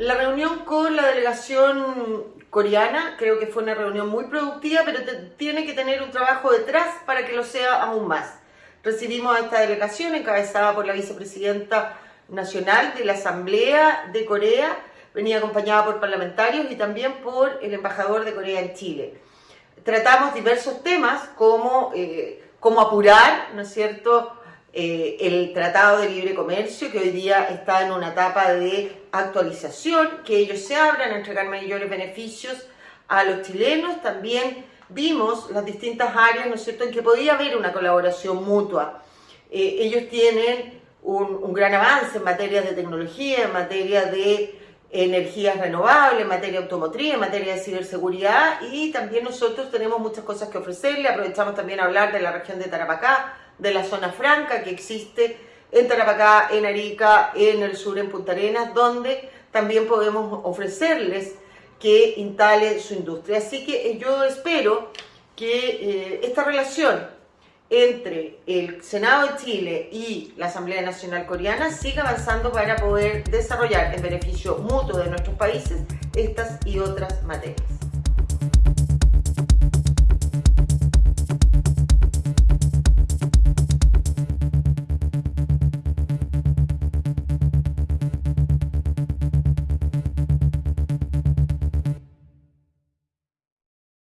La reunión con la delegación coreana creo que fue una reunión muy productiva, pero tiene que tener un trabajo detrás para que lo sea aún más. Recibimos a esta delegación encabezada por la vicepresidenta nacional de la Asamblea de Corea, venía acompañada por parlamentarios y también por el embajador de Corea en Chile. Tratamos diversos temas como eh, apurar, ¿no es cierto?, eh, el Tratado de Libre Comercio, que hoy día está en una etapa de actualización, que ellos se abran a entregar mayores beneficios a los chilenos. También vimos las distintas áreas, ¿no es cierto?, en que podía haber una colaboración mutua. Eh, ellos tienen un, un, gran avance en materia de tecnología, en materia de energías renovables, en materia automotriz, en materia de ciberseguridad y también nosotros tenemos muchas cosas que ofrecerle. Aprovechamos también a hablar de la región de Tarapacá, de la zona franca que existe en Tarapacá, en Arica, en el sur, en Punta Arenas, donde también podemos ofrecerles que instale su industria. Así que yo espero que eh, esta relación entre el Senado de Chile y la Asamblea Nacional Coreana siga avanzando para poder desarrollar en beneficio mutuo de nuestros países estas y otras materias.